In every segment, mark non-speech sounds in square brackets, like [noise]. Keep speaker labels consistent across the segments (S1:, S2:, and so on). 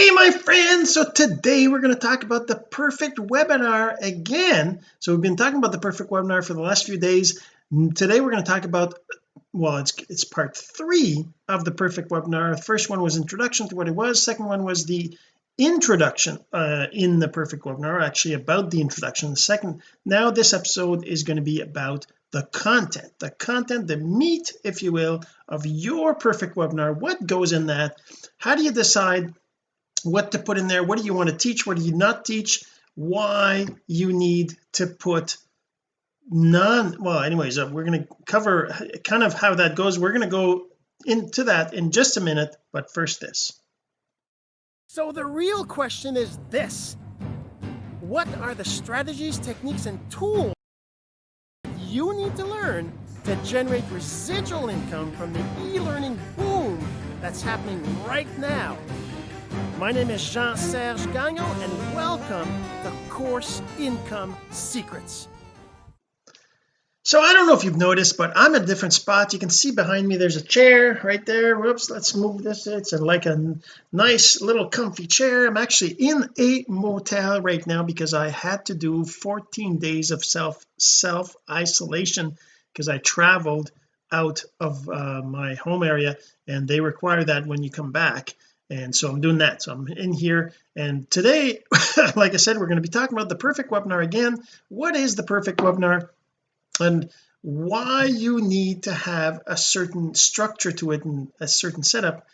S1: hey my friends. So today we're going to talk about the perfect webinar again. So we've been talking about the perfect webinar for the last few days. Today we're going to talk about well it's it's part three of the perfect webinar. The first one was introduction to what it was. Second one was the introduction uh, in the perfect webinar actually about the introduction. The second now this episode is going to be about the content the content the meat if you will of your perfect webinar. What goes in that? How do you decide what to put in there what do you want to teach what do you not teach why you need to put none well anyways uh, we're going to cover kind of how that goes. We're going to go into that in just a minute but first this.
S2: So the real question is this. What are the strategies techniques and tools you need to learn to generate residual income from the e-learning boom that's happening right now my name is Jean-Serge Gagnon and welcome to Course Income Secrets.
S1: So I don't know if you've noticed but I'm in a different spot. You can see behind me there's a chair right there. Whoops let's move this. It's like a nice little comfy chair. I'm actually in a motel right now because I had to do 14 days of self self isolation because I traveled out of uh, my home area and they require that when you come back and so I'm doing that. So I'm in here. And today [laughs] like I said we're going to be talking about the perfect webinar again. What is the perfect webinar? And why you need to have a certain structure to it and a certain setup.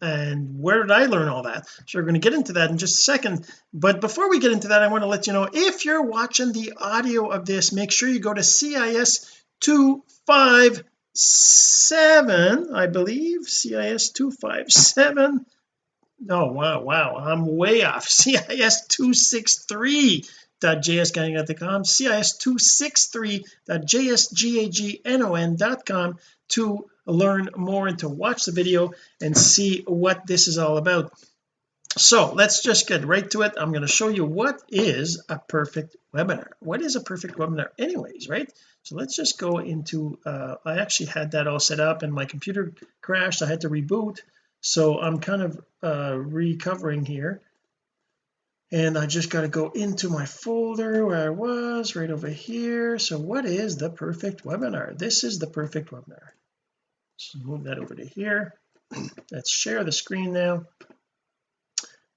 S1: And where did I learn all that? So we're going to get into that in just a second. But before we get into that I want to let you know if you're watching the audio of this make sure you go to CIS 257 I believe. CIS 257 oh wow wow. I'm way off. [laughs] CIS 263 cis263.jsgagnon.com cis263.jsgagnon.com to learn more and to watch the video and see what this is all about. So let's just get right to it. I'm going to show you what is a perfect webinar. What is a perfect webinar anyways right? So let's just go into uh, I actually had that all set up and my computer crashed. I had to reboot so I'm kind of uh, recovering here. And I just got to go into my folder where I was right over here. So what is the perfect webinar? This is the perfect webinar. So move that over to here. [clears throat] Let's share the screen now.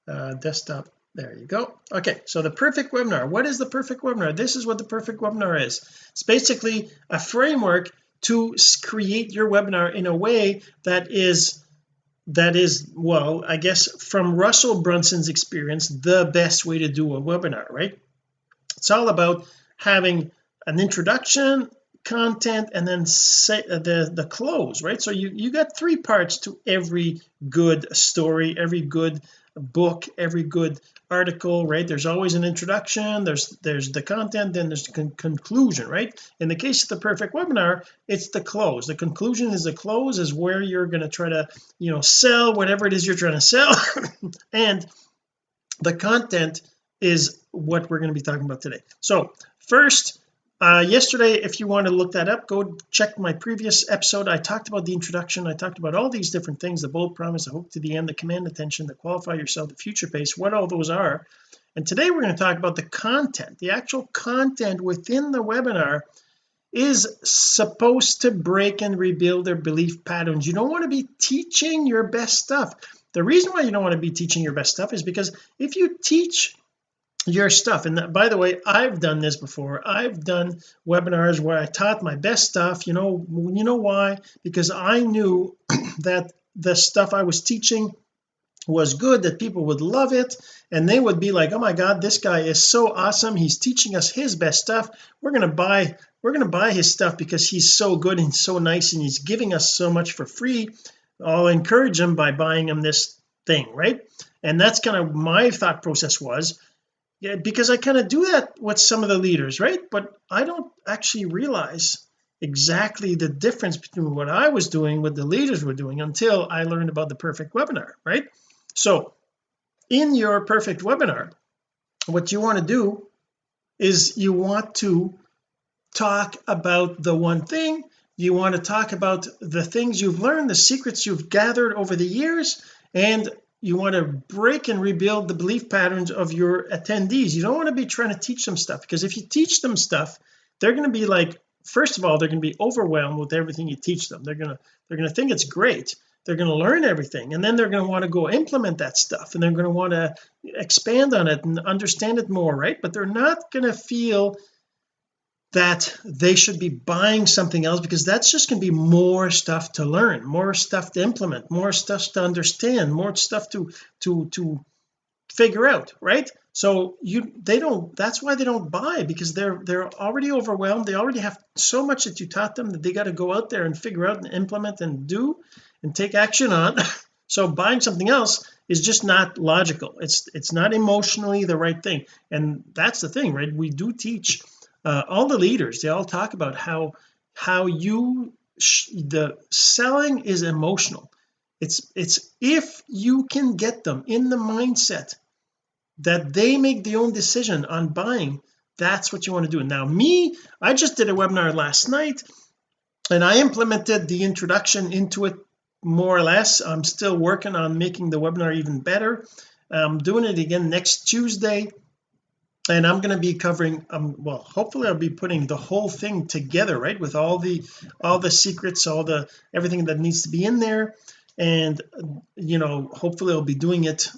S1: Uh, desktop. There you go. Okay so the perfect webinar. What is the perfect webinar? This is what the perfect webinar is. It's basically a framework to create your webinar in a way that is that is well I guess from Russell Brunson's experience the best way to do a webinar right? It's all about having an introduction content and then say uh, the the close right? So you you got three parts to every good story every good book every good article right? There's always an introduction there's there's the content then there's the con conclusion right? In the case of the perfect webinar it's the close. The conclusion is the close is where you're going to try to you know sell whatever it is you're trying to sell. [laughs] And the content is what we're going to be talking about today. So first uh yesterday if you want to look that up go check my previous episode. I talked about the introduction. I talked about all these different things the bold promise the hope to the end the command attention the qualify yourself the future pace what all those are. And today we're going to talk about the content. The actual content within the webinar is supposed to break and rebuild their belief patterns. You don't want to be teaching your best stuff. The reason why you don't want to be teaching your best stuff is because if you teach your stuff. And by the way I've done this before. I've done webinars where I taught my best stuff you know you know why? Because I knew [clears throat] that the stuff I was teaching was good that people would love it and they would be like oh my god this guy is so awesome. He's teaching us his best stuff. We're going to buy we're going to buy his stuff because he's so good and so nice and he's giving us so much for free. I'll encourage him by buying him this thing right? And that's kind of my thought process was yeah because I kind of do that with some of the leaders right? But I don't actually realize exactly the difference between what I was doing what the leaders were doing until I learned about the perfect webinar right? So in your perfect webinar what you want to do is you want to talk about the one thing you want to talk about the things you've learned the secrets you've gathered over the years and you want to break and rebuild the belief patterns of your attendees. You don't want to be trying to teach them stuff because if you teach them stuff they're going to be like first of all they're going to be overwhelmed with everything you teach them. They're going to they're going to think it's great. They're going to learn everything and then they're going to want to go implement that stuff and they're going to want to expand on it and understand it more right? But they're not going to feel that they should be buying something else because that's just going to be more stuff to learn more stuff to implement more stuff to understand more stuff to to to figure out right? So you they don't that's why they don't buy because they're they're already overwhelmed. They already have so much that you taught them that they got to go out there and figure out and implement and do and take action on. [laughs] So buying something else is just not logical. It's it's not emotionally the right thing. And that's the thing right? We do teach uh, all the leaders they all talk about how how you the selling is emotional. It's it's if you can get them in the mindset that they make their own decision on buying that's what you want to do. Now me I just did a webinar last night and I implemented the introduction into it more or less. I'm still working on making the webinar even better. I'm doing it again next Tuesday and I'm going to be covering um well hopefully I'll be putting the whole thing together right with all the all the secrets all the everything that needs to be in there. And you know hopefully I'll be doing it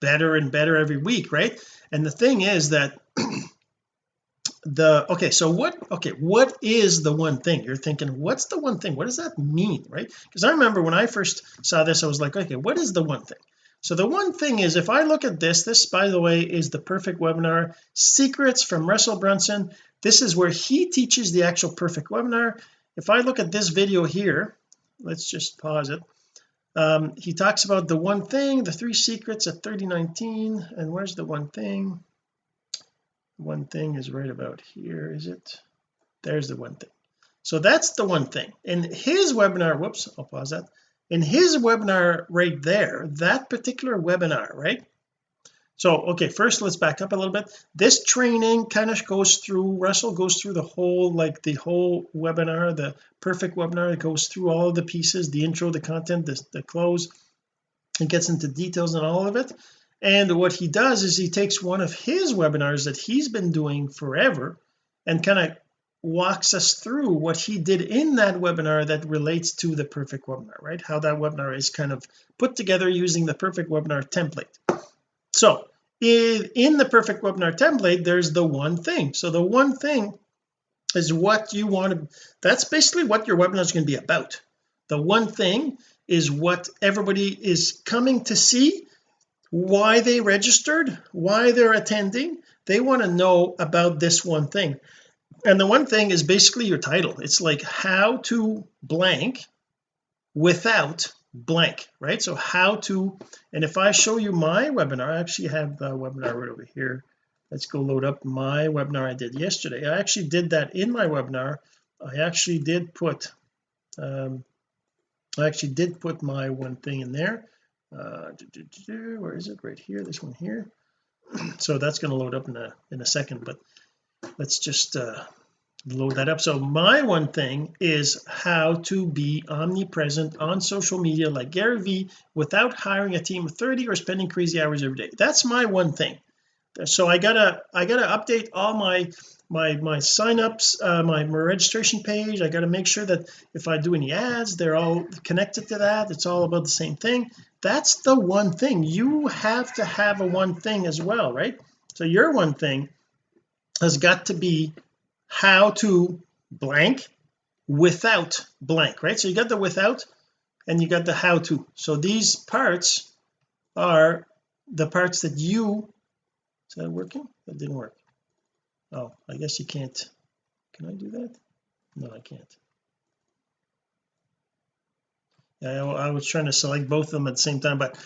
S1: better and better every week right? And the thing is that [clears throat] the okay so what okay what is the one thing? You're thinking what's the one thing? What does that mean right? Because I remember when I first saw this I was like okay what is the one thing so the one thing is if I look at this this by the way is the perfect webinar secrets from Russell Brunson. This is where he teaches the actual perfect webinar. If I look at this video here let's just pause it. Um, he talks about the one thing the three secrets at 3019 and where's the one thing? One thing is right about here is it? There's the one thing. So that's the one thing. In his webinar whoops I'll pause that in his webinar right there that particular webinar right? So okay first let's back up a little bit. This training kind of goes through Russell goes through the whole like the whole webinar the perfect webinar. It goes through all of the pieces the intro the content the, the close. It gets into details and all of it. And what he does is he takes one of his webinars that he's been doing forever and kind of walks us through what he did in that webinar that relates to the perfect webinar right? How that webinar is kind of put together using the perfect webinar template. So in, in the perfect webinar template there's the one thing. So the one thing is what you want to that's basically what your webinar is going to be about. The one thing is what everybody is coming to see why they registered why they're attending. They want to know about this one thing and the one thing is basically your title. It's like how to blank without blank right? So how to and if I show you my webinar I actually have the webinar right over here. Let's go load up my webinar I did yesterday. I actually did that in my webinar. I actually did put um I actually did put my one thing in there. Uh where is it? Right here. This one here. [clears throat] So that's going to load up in a in a second but let's just uh load that up. So my one thing is how to be omnipresent on social media like Gary Vee without hiring a team of 30 or spending crazy hours every day. That's my one thing. So I gotta I gotta update all my my my signups uh, my, my registration page. I got to make sure that if I do any ads they're all connected to that. It's all about the same thing. That's the one thing. You have to have a one thing as well right? So your one thing has got to be how to blank without blank right? So you got the without and you got the how to so these parts are the parts that you is that working? That didn't work. Oh I guess you can't. Can I do that? No I can't. I, I was trying to select both of them at the same time but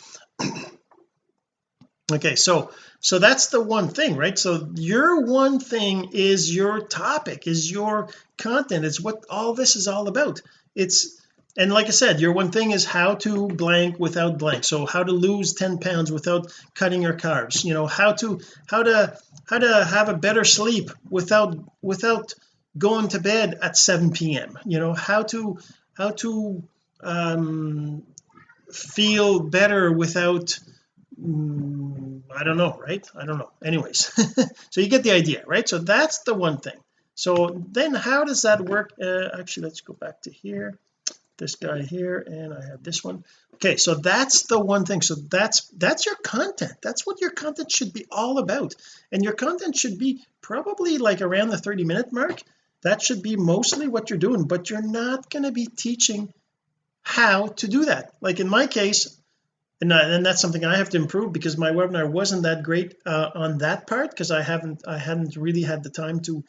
S1: okay so so that's the one thing right? So your one thing is your topic is your content it's what all this is all about. It's and like I said your one thing is how to blank without blank. So how to lose 10 pounds without cutting your carbs you know how to how to how to have a better sleep without without going to bed at 7 p.m you know how to how to um feel better without mm, I don't know right? I don't know. Anyways [laughs] so you get the idea right? So that's the one thing. So then how does that work? Uh, actually let's go back to here. This guy here and I have this one. Okay so that's the one thing. So that's that's your content. That's what your content should be all about. And your content should be probably like around the 30 minute mark. That should be mostly what you're doing but you're not going to be teaching how to do that. Like in my case and, and that's something I have to improve because my webinar wasn't that great uh, on that part because I haven't I hadn't really had the time to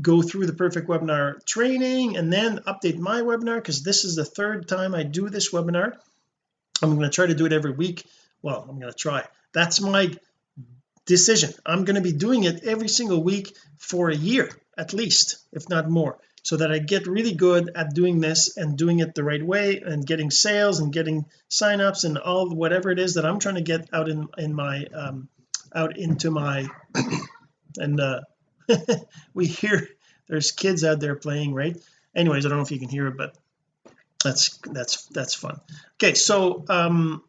S1: go through the perfect webinar training and then update my webinar because this is the third time I do this webinar. I'm going to try to do it every week. Well I'm going to try. That's my decision. I'm going to be doing it every single week for a year at least if not more so that I get really good at doing this and doing it the right way and getting sales and getting signups and all whatever it is that I'm trying to get out in in my um out into my [coughs] and uh [laughs] we hear there's kids out there playing right? Anyways I don't know if you can hear it but that's that's that's fun. Okay so um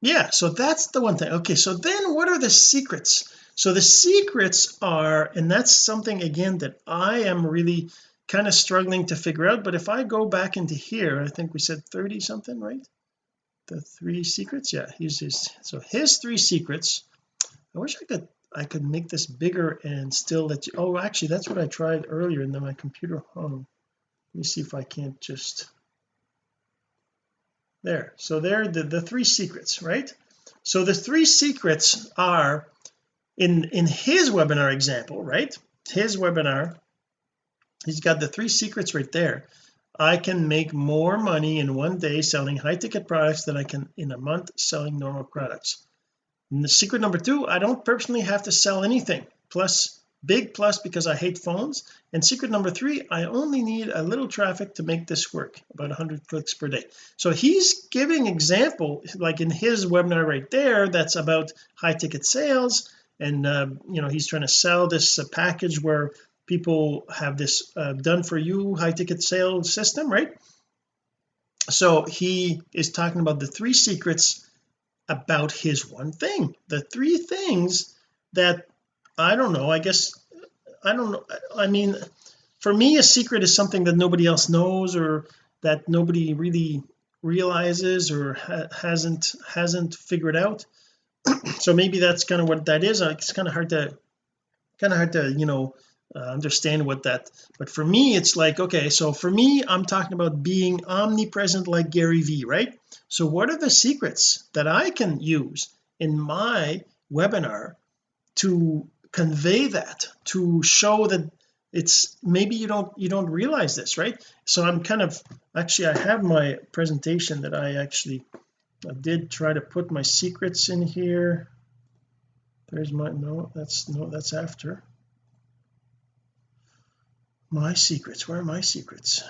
S1: yeah so that's the one thing. Okay so then what are the secrets? So the secrets are and that's something again that I am really kind of struggling to figure out but if I go back into here I think we said 30 something right? The three secrets? Yeah he's his so his three secrets. I wish I could I could make this bigger and still let you oh actually that's what I tried earlier and then my computer hung let me see if I can't just there so there the, the three secrets right? So the three secrets are in in his webinar example right? His webinar he's got the three secrets right there. I can make more money in one day selling high ticket products than I can in a month selling normal products. And the secret number two I don't personally have to sell anything. Plus big plus because I hate phones. And secret number three I only need a little traffic to make this work about 100 clicks per day. So he's giving example like in his webinar right there that's about high ticket sales. And uh, you know he's trying to sell this uh, package where people have this uh, done for you high ticket sales system right? So he is talking about the three secrets about his one thing. The three things that I don't know I guess I don't know I mean for me a secret is something that nobody else knows or that nobody really realizes or ha hasn't hasn't figured out. [clears throat] So maybe that's kind of what that is. It's kind of hard to kind of hard to you know uh, understand what that but for me it's like okay so for me I'm talking about being omnipresent like Gary Vee right? So what are the secrets that I can use in my webinar to convey that to show that it's maybe you don't you don't realize this right? So I'm kind of actually I have my presentation that I actually I did try to put my secrets in here. There's my no that's no that's after my secrets where are my secrets?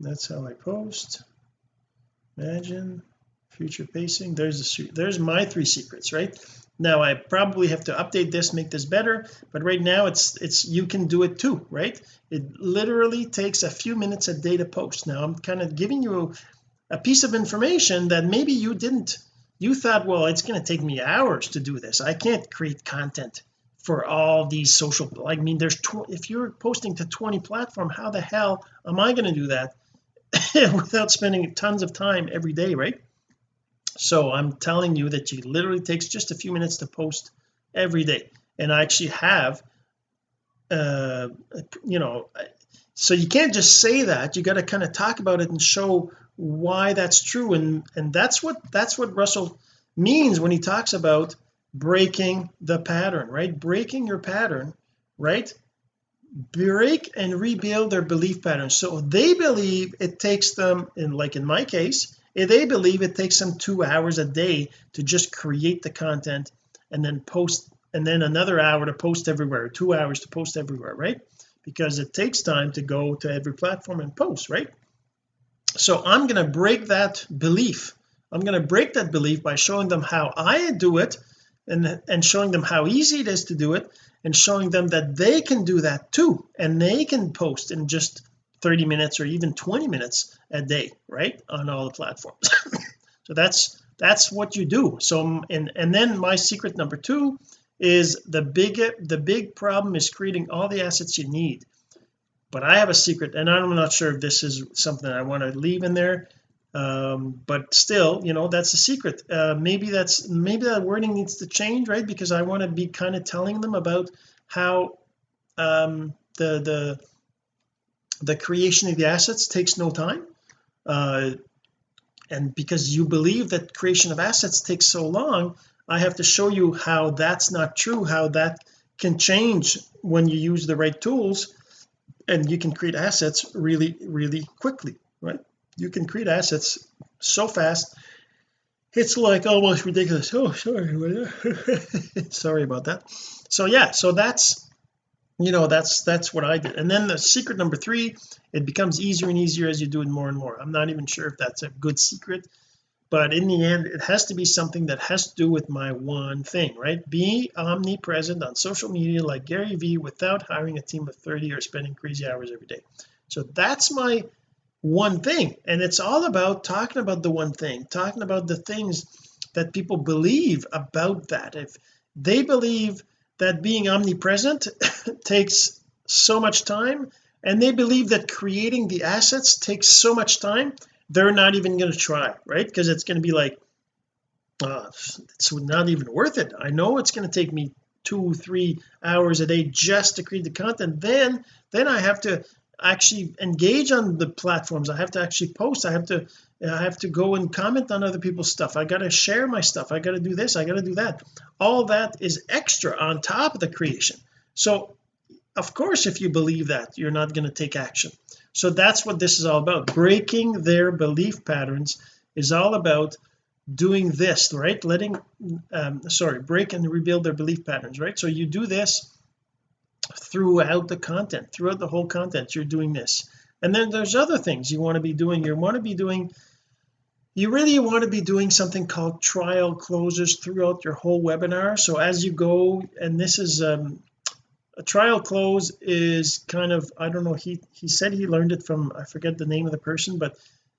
S1: That's how I post. Imagine future pacing. There's the there's my three secrets right? Now I probably have to update this make this better but right now it's it's you can do it too right? It literally takes a few minutes a day to post. Now I'm kind of giving you a piece of information that maybe you didn't you thought well it's going to take me hours to do this. I can't create content for all these social I mean there's if you're posting to 20 platform how the hell am I going to do that [laughs] without spending tons of time every day right? So I'm telling you that it literally takes just a few minutes to post every day. And I actually have uh you know so you can't just say that. You got to kind of talk about it and show why that's true. And and that's what that's what Russell means when he talks about breaking the pattern right? Breaking your pattern right? Break and rebuild their belief patterns. So they believe it takes them in like in my case they believe it takes them two hours a day to just create the content and then post and then another hour to post everywhere two hours to post everywhere right? Because it takes time to go to every platform and post right? So I'm going to break that belief. I'm going to break that belief by showing them how I do it and and showing them how easy it is to do it and showing them that they can do that too. And they can post in just 30 minutes or even 20 minutes a day right on all the platforms. [laughs] So that's that's what you do. So and and then my secret number two is the big the big problem is creating all the assets you need. But I have a secret and I'm not sure if this is something I want to leave in there um, but still you know that's a secret. Uh, maybe that's maybe that wording needs to change right? Because I want to be kind of telling them about how um, the the the creation of the assets takes no time. Uh, and because you believe that creation of assets takes so long I have to show you how that's not true how that can change when you use the right tools and you can create assets really really quickly right you can create assets so fast it's like almost ridiculous. Oh sorry [laughs] sorry about that. So yeah so that's you know that's that's what I did. And then the secret number three it becomes easier and easier as you do it more and more. I'm not even sure if that's a good secret but in the end it has to be something that has to do with my one thing right? Be omnipresent on social media like Gary Vee without hiring a team of 30 or spending crazy hours every day. So that's my one thing. And it's all about talking about the one thing talking about the things that people believe about that. If they believe that being omnipresent [laughs] takes so much time and they believe that creating the assets takes so much time they're not even going to try right? Because it's going to be like uh, it's not even worth it. I know it's going to take me two three hours a day just to create the content. Then then I have to actually engage on the platforms. I have to actually post. I have to I have to go and comment on other people's stuff. I got to share my stuff. I got to do this. I got to do that. All that is extra on top of the creation. So of course if you believe that you're not going to take action. So that's what this is all about. Breaking their belief patterns is all about doing this right? Letting um sorry break and rebuild their belief patterns right? So you do this throughout the content throughout the whole content you're doing this. And then there's other things you want to be doing. You want to be doing you really want to be doing something called trial closes throughout your whole webinar. So as you go and this is um, a trial close is kind of I don't know he he said he learned it from I forget the name of the person but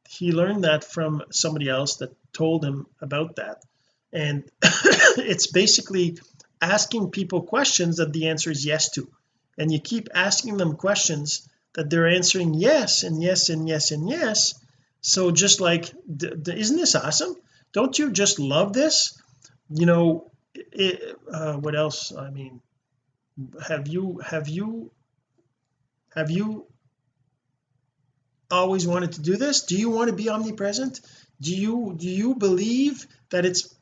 S1: he learned that from somebody else that told him about that. And [coughs] it's basically asking people questions that the answer is yes to. And you keep asking them questions that they're answering yes and yes and yes and yes. So just like isn't this awesome? Don't you just love this? You know it, uh, what else? I mean have you have you have you always wanted to do this? Do you want to be omnipresent? Do you do you believe that it's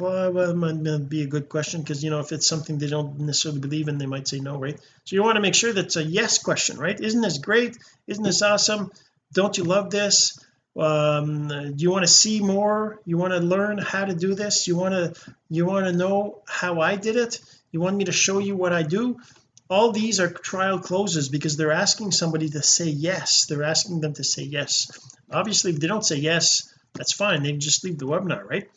S1: well it might be a good question because you know if it's something they don't necessarily believe in they might say no right? So you want to make sure that's a yes question right? Isn't this great? Isn't this awesome? Don't you love this? Um do you want to see more? You want to learn how to do this? You want to you want to know how I did it? You want me to show you what I do? All these are trial closes because they're asking somebody to say yes. They're asking them to say yes. Obviously if they don't say yes that's fine. They just leave the webinar right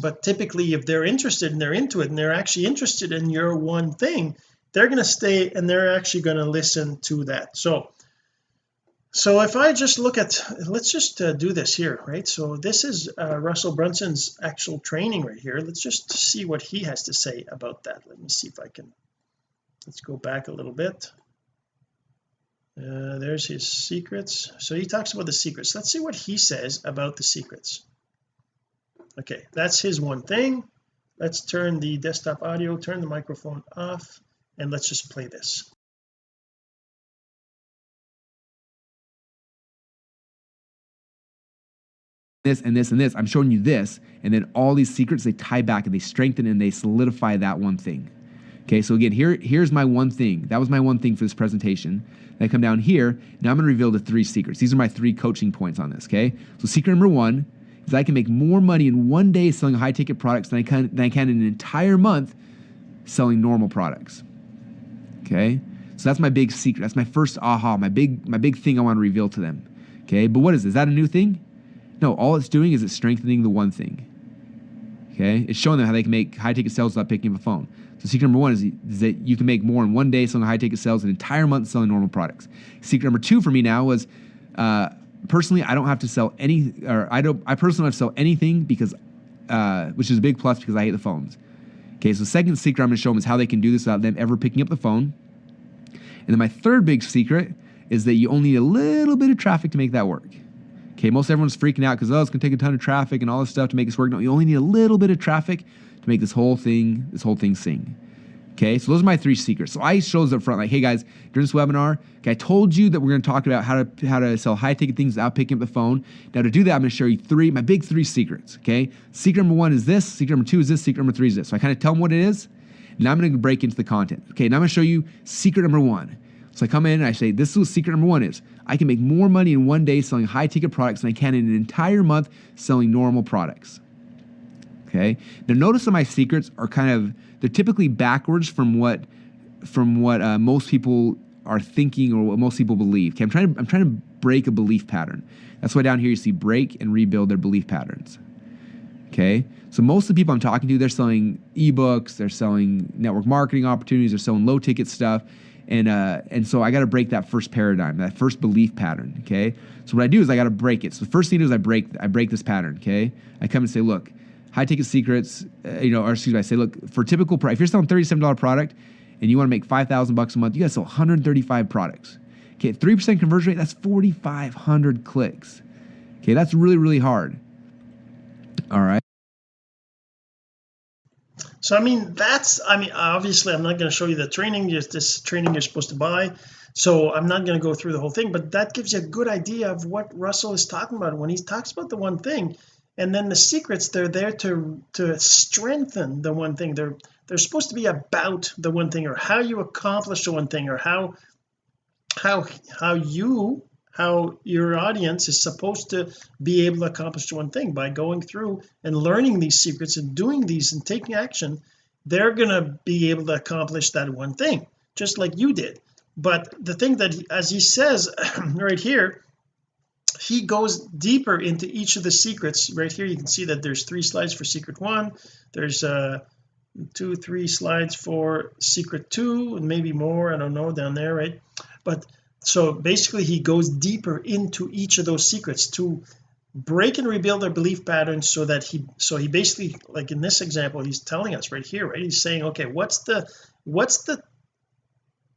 S1: but typically if they're interested and they're into it and they're actually interested in your one thing they're going to stay and they're actually going to listen to that. So so if I just look at let's just uh, do this here right? So this is uh, Russell Brunson's actual training right here. Let's just see what he has to say about that. Let me see if I can let's go back a little bit. Uh, there's his secrets. So he talks about the secrets. Let's see what he says about the secrets okay that's his one thing. Let's turn the desktop audio turn the microphone off and let's just play this.
S3: This and this and this. I'm showing you this and then all these secrets they tie back and they strengthen and they solidify that one thing. Okay so again here here's my one thing. That was my one thing for this presentation. I come down here. Now I'm going to reveal the three secrets. These are my three coaching points on this okay? So secret number one is I can make more money in one day selling high ticket products than I can than I can in an entire month selling normal products. Okay? So that's my big secret. That's my first aha my big my big thing I want to reveal to them. Okay? But what is is that a new thing? No all it's doing is it's strengthening the one thing. Okay? It's showing them how they can make high ticket sales without picking up a phone. So secret number one is, is that you can make more in one day selling high ticket sales an entire month selling normal products. Secret number two for me now was uh, personally i don't have to sell any or i don't i personally don't have to sell anything because uh, which is a big plus because i hate the phones okay so second secret i'm going to show them is how they can do this without them ever picking up the phone and then my third big secret is that you only need a little bit of traffic to make that work Okay, most everyone's freaking out because oh, it's gonna take a ton of traffic and all this stuff to make this work. No, you only need a little bit of traffic to make this whole thing, this whole thing sing. Okay, so those are my three secrets. So I show those up front, like, hey guys, during this webinar, okay, I told you that we're gonna talk about how to how to sell high ticket things without picking up the phone. Now to do that, I'm gonna show you three, my big three secrets. Okay, secret number one is this, secret number two is this, secret number three is this. So I kind of tell them what it is. Now I'm gonna break into the content. Okay, now I'm gonna show you secret number one. So I come in and I say, this is what secret number one is. I can make more money in one day selling high ticket products than I can in an entire month selling normal products. Okay. Now notice that my secrets are kind of they're typically backwards from what from what uh, most people are thinking or what most people believe. Okay, I'm trying to I'm trying to break a belief pattern. That's why down here you see break and rebuild their belief patterns. Okay, so most of the people I'm talking to, they're selling ebooks, they're selling network marketing opportunities, they're selling low ticket stuff, and uh, and so I got to break that first paradigm, that first belief pattern. Okay. So what I do is I got to break it. So the first thing is I break I break this pattern. Okay. I come and say, look, high ticket secrets. Uh, you know, or excuse me, I say, look, for typical price, if you're selling thirty seven dollar product and you want to make five thousand bucks a month, you got to sell one hundred thirty five products. Okay, three percent conversion rate. That's forty five hundred clicks. Okay, that's really really hard. All right.
S1: so I mean that's I mean obviously I'm not going to show you the training just this training you're supposed to buy so I'm not going to go through the whole thing but that gives you a good idea of what Russell is talking about when he talks about the one thing and then the secrets they're there to to strengthen the one thing. They're they're supposed to be about the one thing or how you accomplish the one thing or how how how you how your audience is supposed to be able to accomplish one thing. By going through and learning these secrets and doing these and taking action they're going to be able to accomplish that one thing just like you did. But the thing that as he says [clears throat] right here he goes deeper into each of the secrets. Right here you can see that there's three slides for secret one. There's uh two three slides for secret two and maybe more I don't know down there right? But so basically he goes deeper into each of those secrets to break and rebuild their belief patterns so that he so he basically like in this example he's telling us right here right? He's saying okay what's the what's the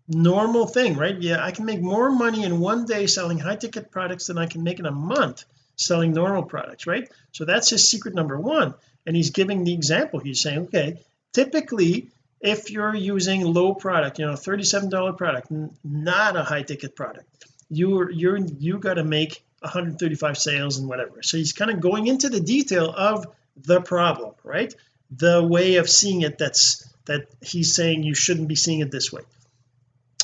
S1: normal thing right? Yeah I can make more money in one day selling high ticket products than I can make in a month selling normal products right? So that's his secret number one. And he's giving the example. He's saying okay typically if you're using low product you know $37 product not a high ticket product you're you're you got to make 135 sales and whatever. So he's kind of going into the detail of the problem right? The way of seeing it that's that he's saying you shouldn't be seeing it this way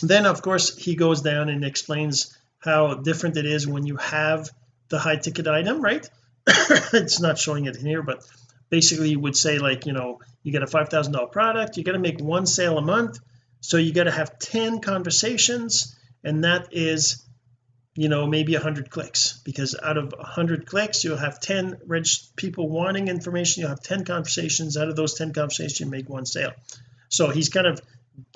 S1: then of course he goes down and explains how different it is when you have the high ticket item right? [coughs] It's not showing it here but basically you would say like you know you get a five thousand dollar product you got to make one sale a month so you got to have 10 conversations and that is you know maybe 100 clicks because out of 100 clicks you'll have 10 rich people wanting information you'll have 10 conversations out of those 10 conversations you make one sale. So he's kind of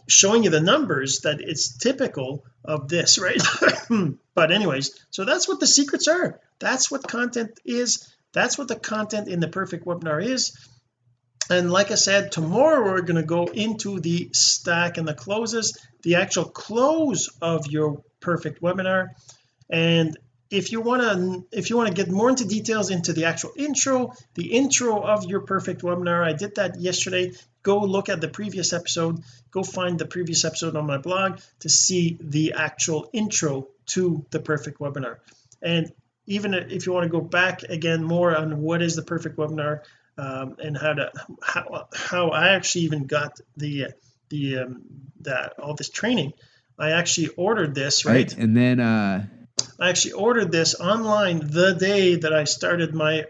S1: showing you the numbers that it's typical of this right? [laughs] But anyways so that's what the secrets are. That's what content is. That's what the content in the perfect webinar is. And like I said tomorrow we're going to go into the stack and the closes the actual close of your perfect webinar. And if you want to if you want to get more into details into the actual intro the intro of your perfect webinar I did that yesterday go look at the previous episode go find the previous episode on my blog to see the actual intro to the perfect webinar and even if you want to go back again more on what is the perfect webinar um, and how to how, how I actually even got the the um, that all this training I actually ordered this right,
S3: right. and then uh
S1: I actually ordered this online the day that I started my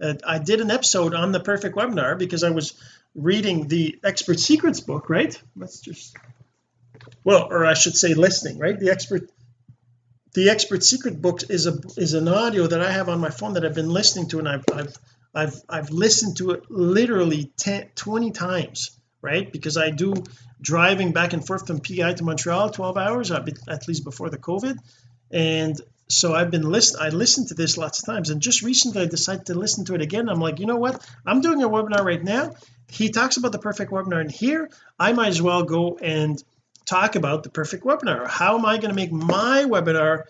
S1: uh, [laughs] I did an episode on the perfect webinar because I was reading the expert secrets book right? Let's just well or I should say listening right? The expert the expert secret book is a is an audio that I have on my phone that I've been listening to and I've I've I've I've listened to it literally 10 20 times right? Because I do driving back and forth from PEI to Montreal 12 hours uh, at least before the COVID. And so I've been listen I listened to this lots of times. And just recently I decided to listen to it again. I'm like you know what? I'm doing a webinar right now he talks about the perfect webinar and here I might as well go and talk about the perfect webinar. How am I going to make my webinar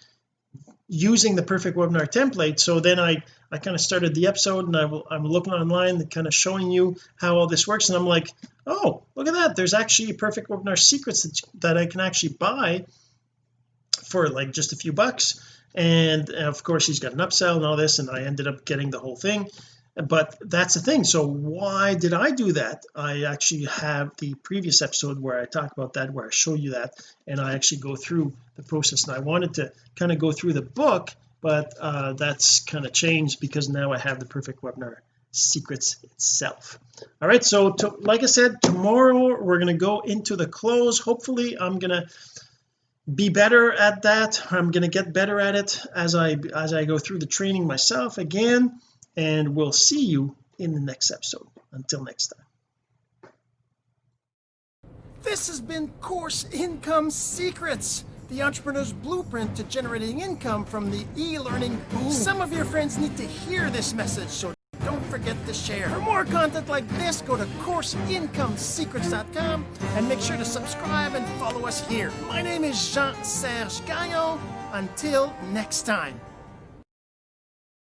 S1: using the perfect webinar template? So then I I kind of started the episode and I will, I'm looking online and kind of showing you how all this works and I'm like oh look at that. There's actually perfect webinar secrets that, that I can actually buy for like just a few bucks. And of course he's got an upsell and all this and I ended up getting the whole thing but that's the thing. So why did I do that? I actually have the previous episode where I talk about that where I show you that and I actually go through the process. And I wanted to kind of go through the book but uh, that's kind of changed because now I have the perfect webinar secrets itself. All right so to, like I said tomorrow we're going to go into the close. Hopefully I'm going to be better at that. I'm going to get better at it as I as I go through the training myself again and we'll see you in the next episode. Until next time.
S2: This has been course income secrets the entrepreneur's blueprint to generating income from the e-learning. Boom some of your friends need to hear this message so don't forget to share. For more content like this go to courseincomesecrets.com and make sure to subscribe and follow us here. My name is Jean-Serge Gagnon. Until next time